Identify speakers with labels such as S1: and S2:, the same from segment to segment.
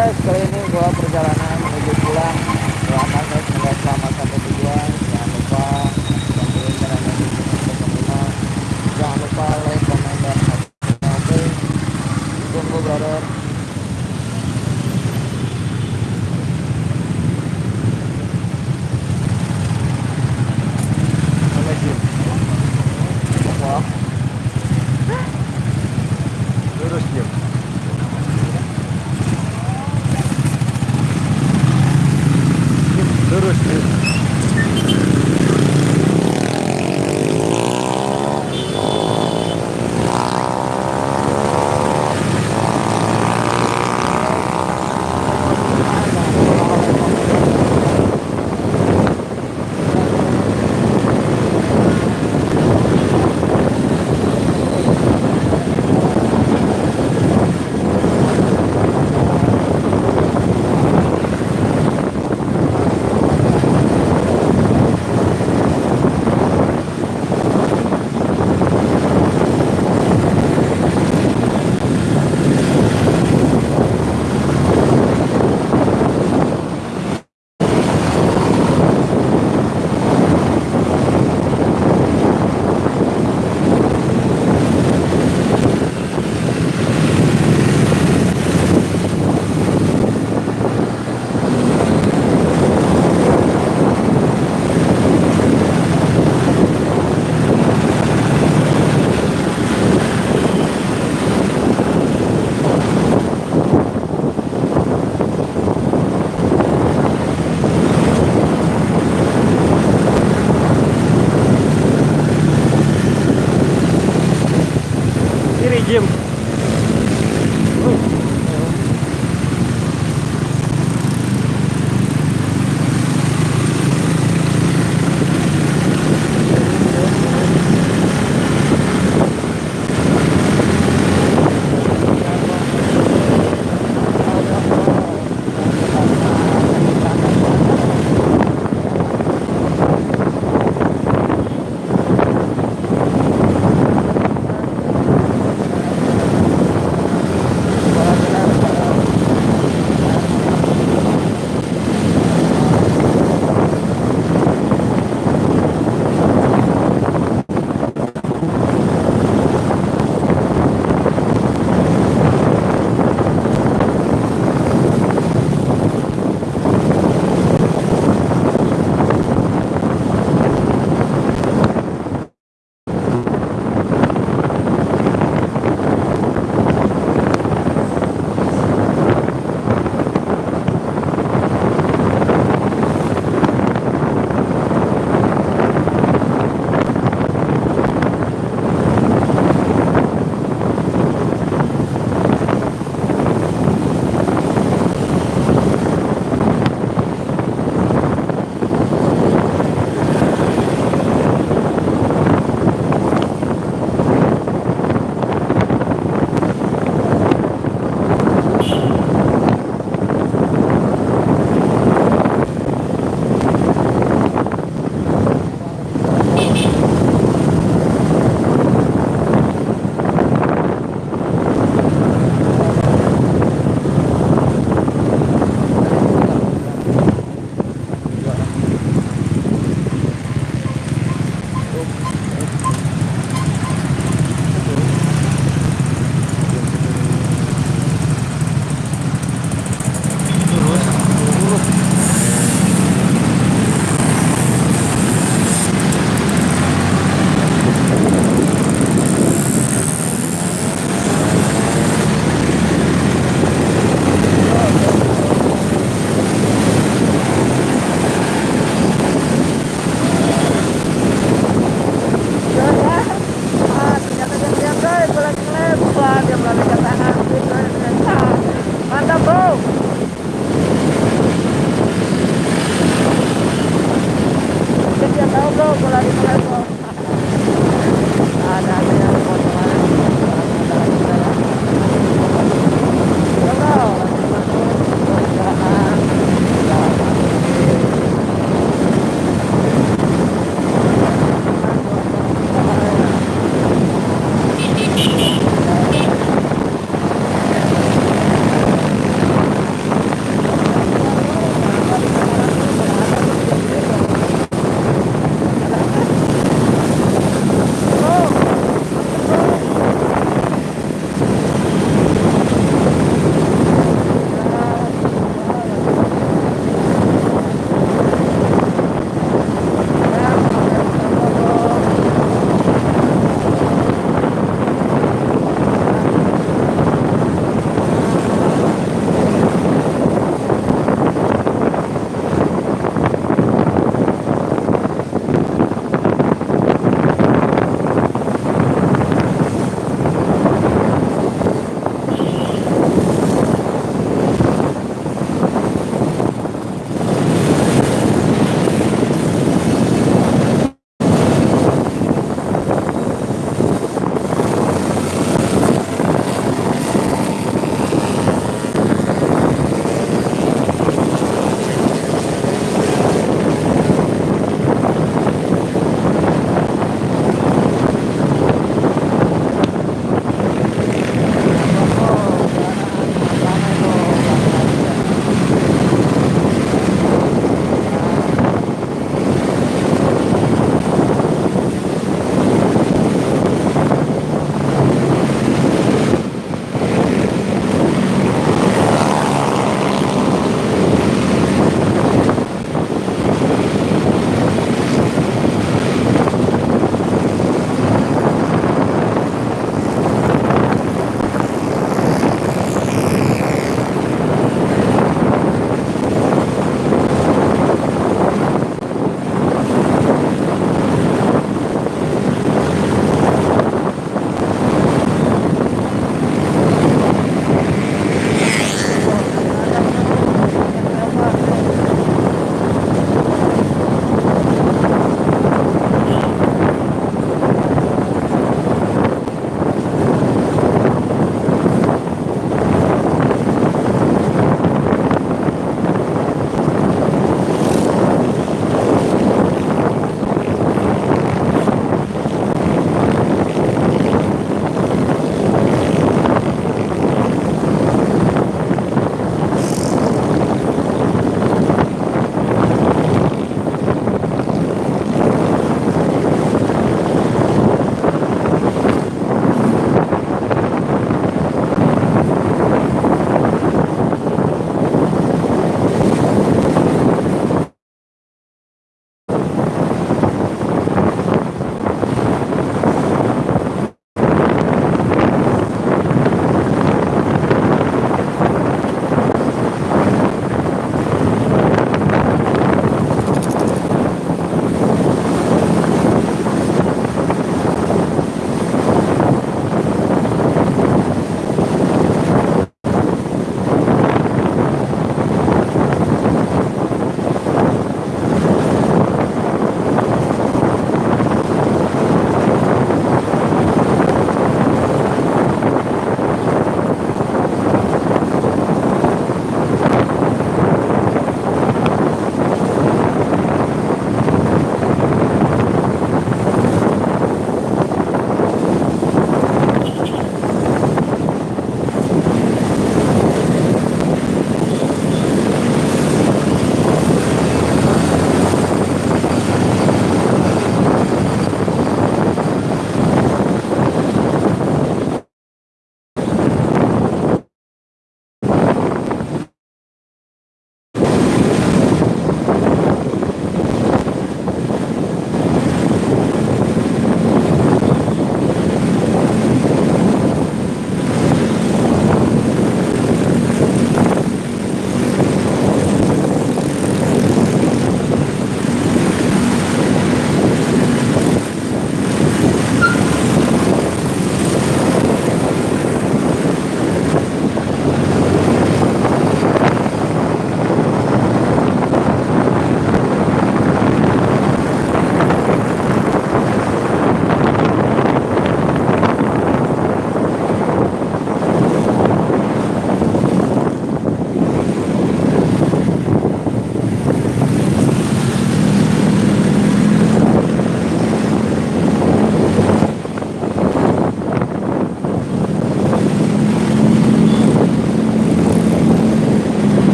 S1: guys, kali ini gua perjalanan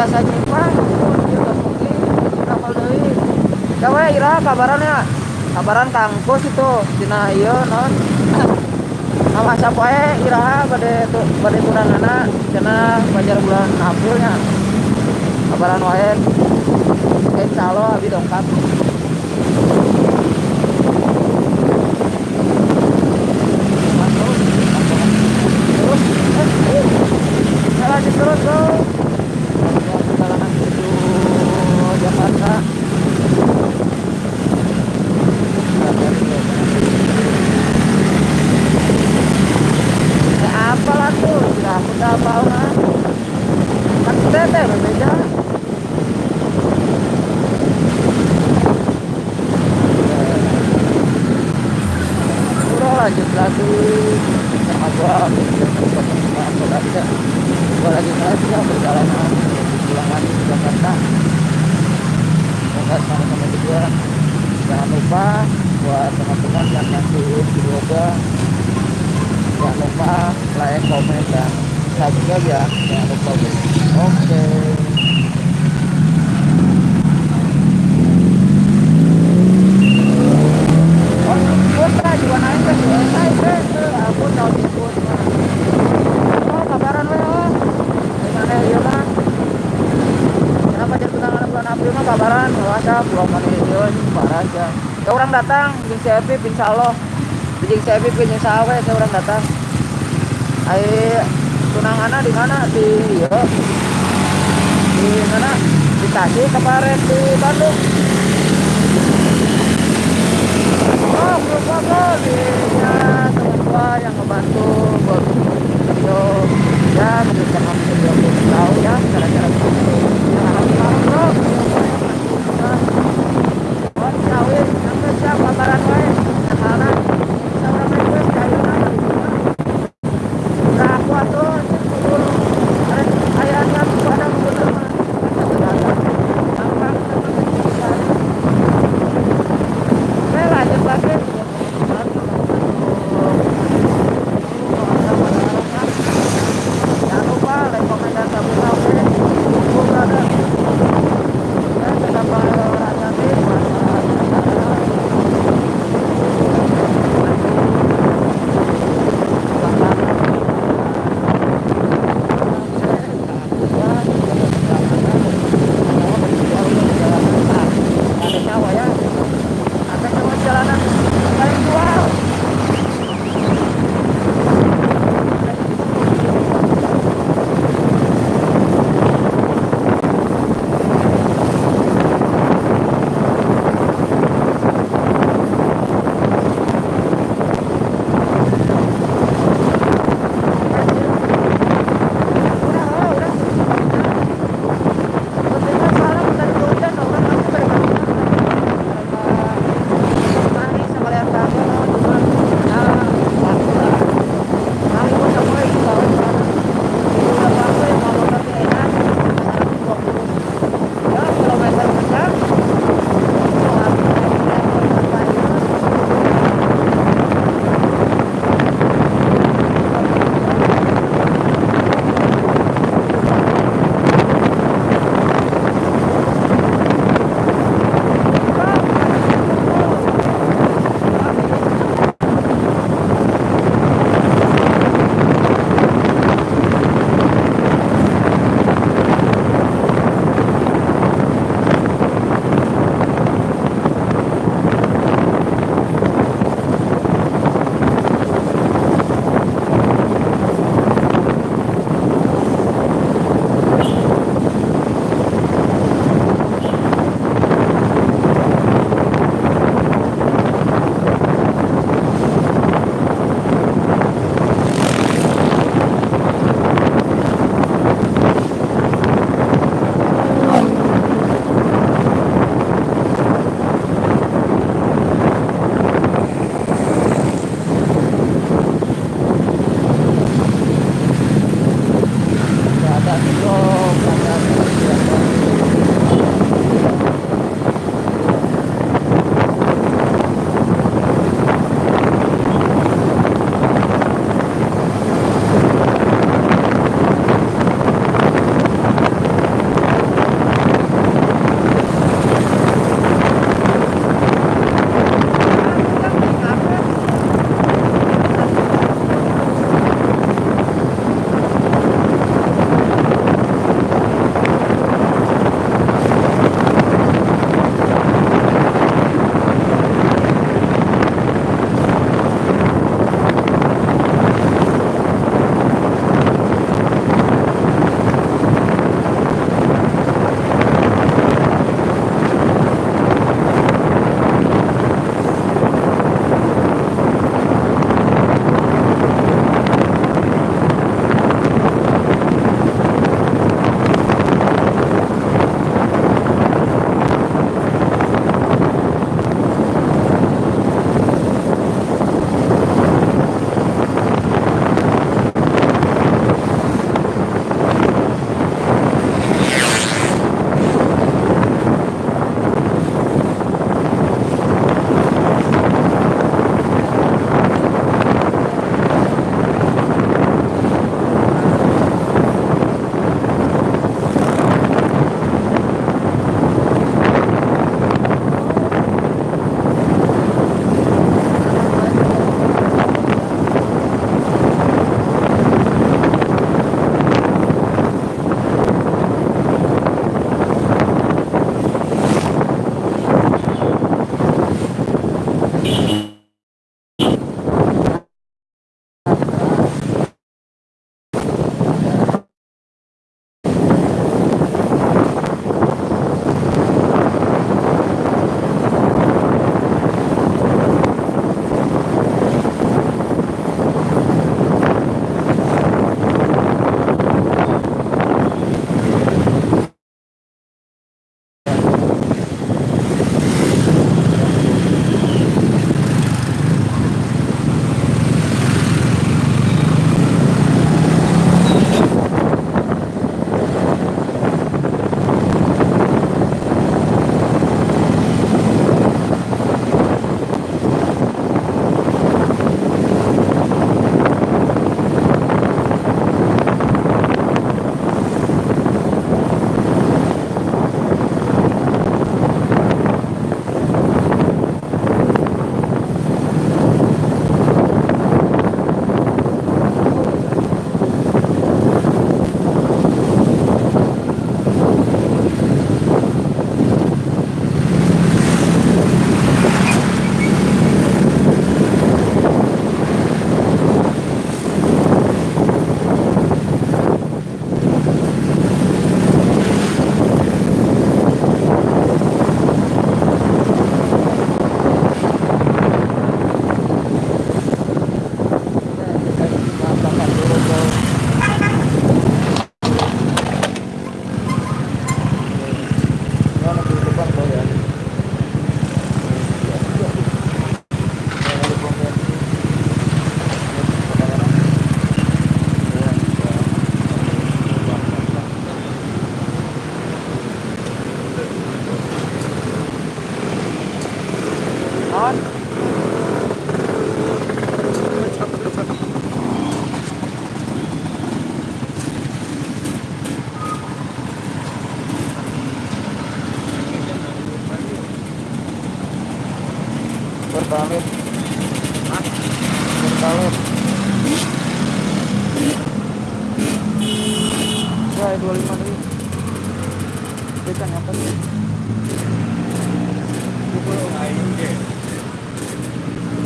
S1: biasa nyimpang mungkin kapal deui Gawe ira kabaran ya. Kabaran kangkos itu cina iya non nama sapoe iraha pada tu pada anak cina bajar bulan Aprilnya kabaran wae. Insya Allah abi dongkap lanjut terus bro perjalanan menuju Jakarta ya apa lah tuh sudah sudah apa lah kan sudah teh berbeda Udah lanjut lagi sama gua aku lagi deh gua lagi ngeles ya perjalanan pulang lagi ke Jakarta semoga sama-sama juga jangan lupa buat teman-teman yang masih di yoga jangan lupa like, komen, dan subscribe ya jangan lupa oke Oh, ikut lah, juga naik ke selesai deh. Aku tahu ikut. Oh, kabaran we oh. Gimana ya mah? Kenapa jadi tunangan bulan April mah kabaran? WhatsApp, belum mana itu parah aja. Ya orang datang, jeung si Epi, insya Allah. Jeung si Epi, insya Allah ya orang datang. Ai tunanganna di mana? Di. Di mana? Di Tasik kemarin di Bandung. Oh, ya teman gua yang ngebantu buat video ya mungkin ya cara-cara siap kabaran wae. Karena bisa orang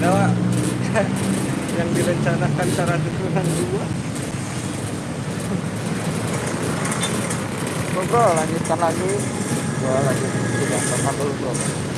S2: Nah, yang direncanakan cara dukungan dua
S1: Bro, bro, lanjutkan lagi. Gua lanjut tidak teman dulu bro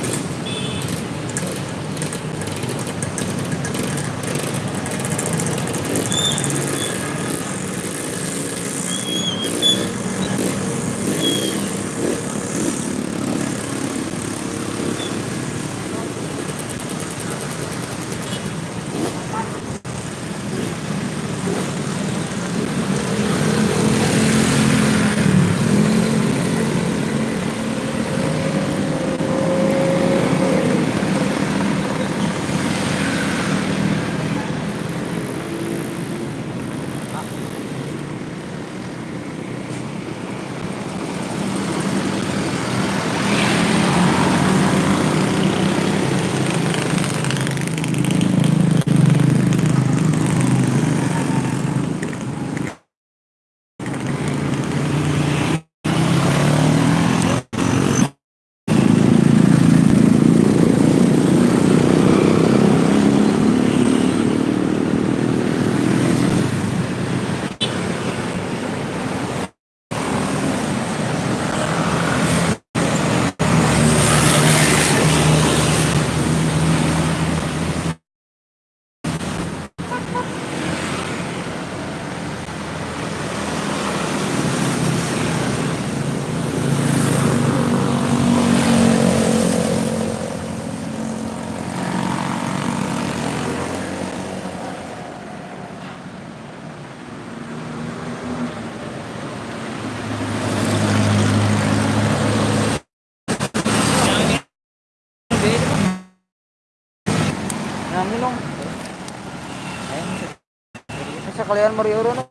S1: kalian meriuru nih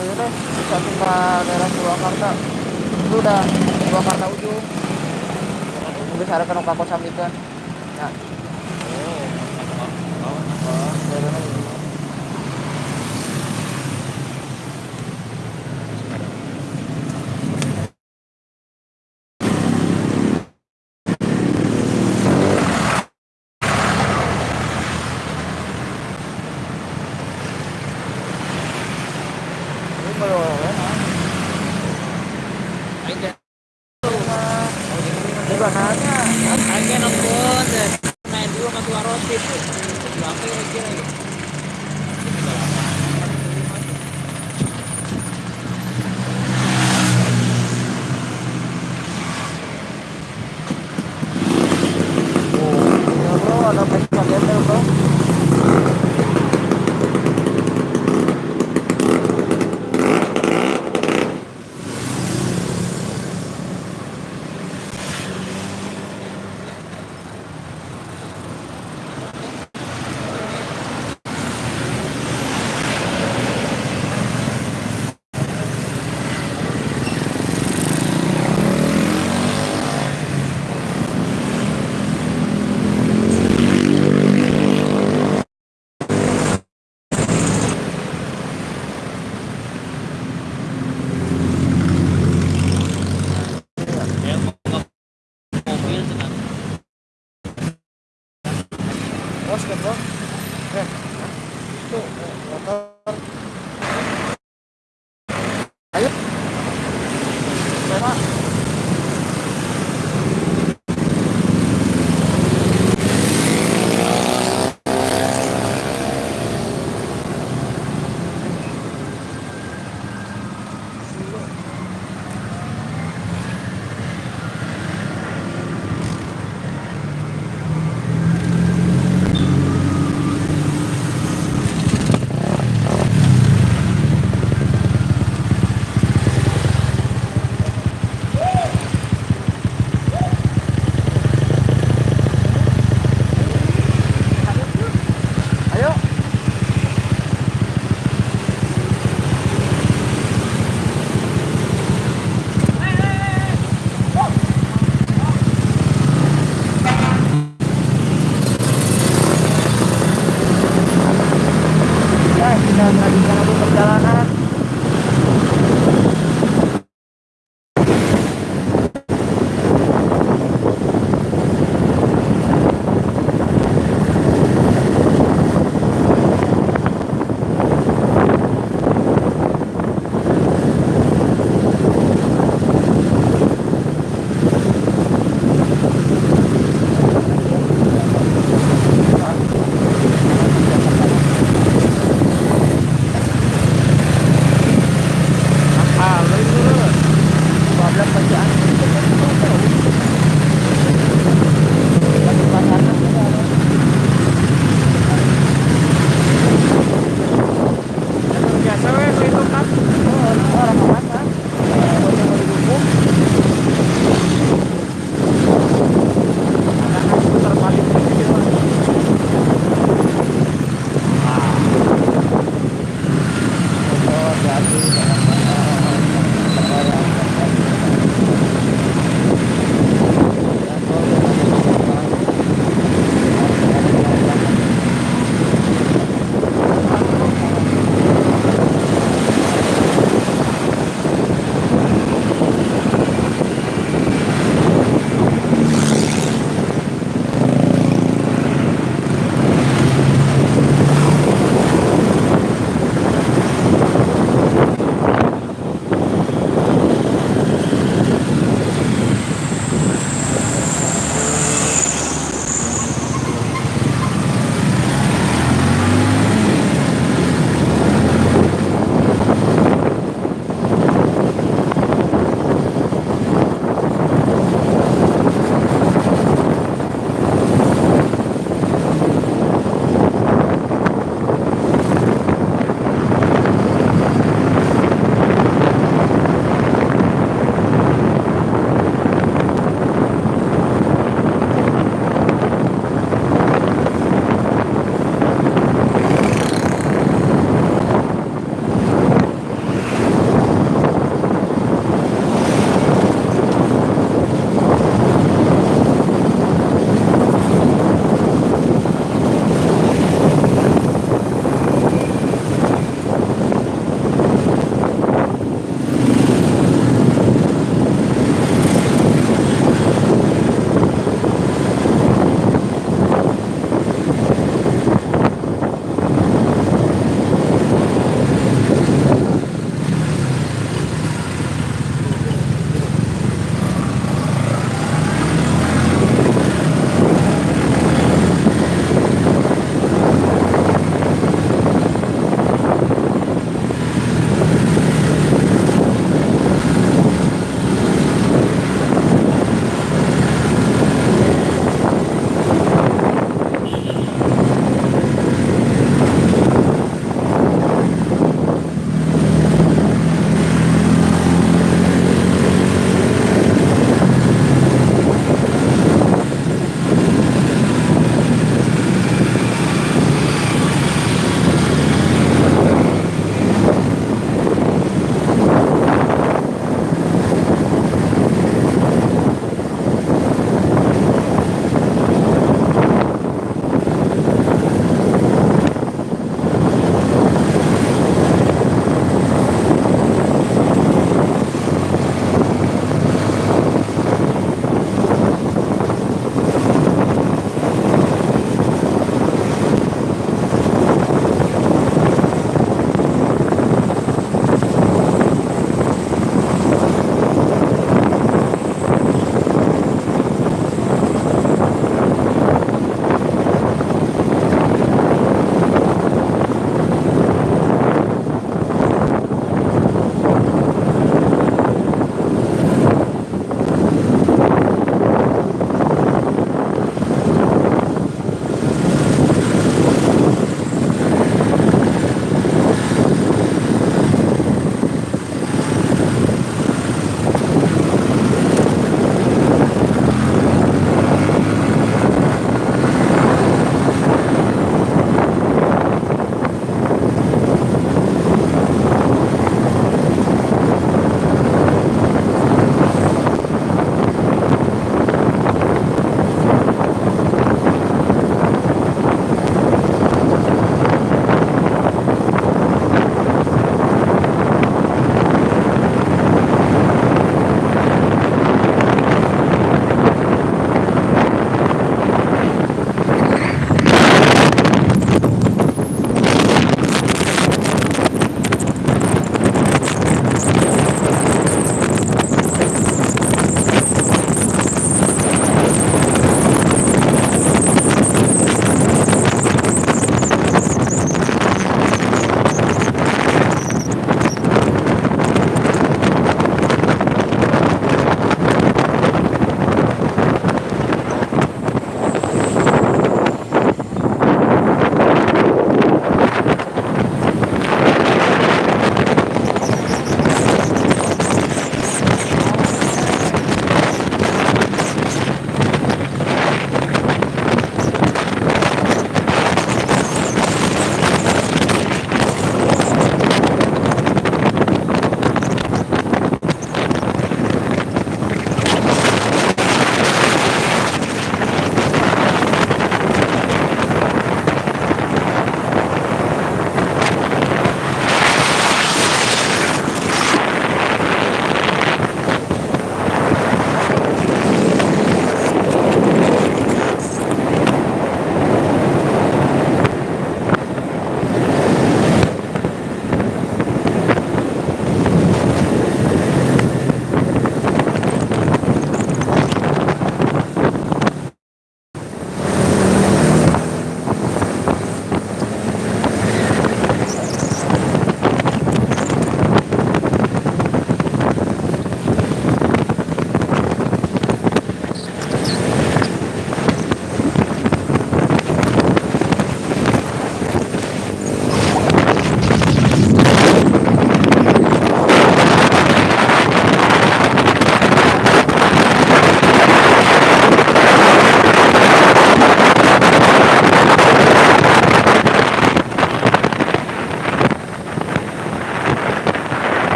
S1: meriuru bisa ke daerah Purwakarta. Itu udah Purwakarta ujung. Mungkin saya akan kakak samikan ya. Oh, daerahnya gitu. Ini rồi đấy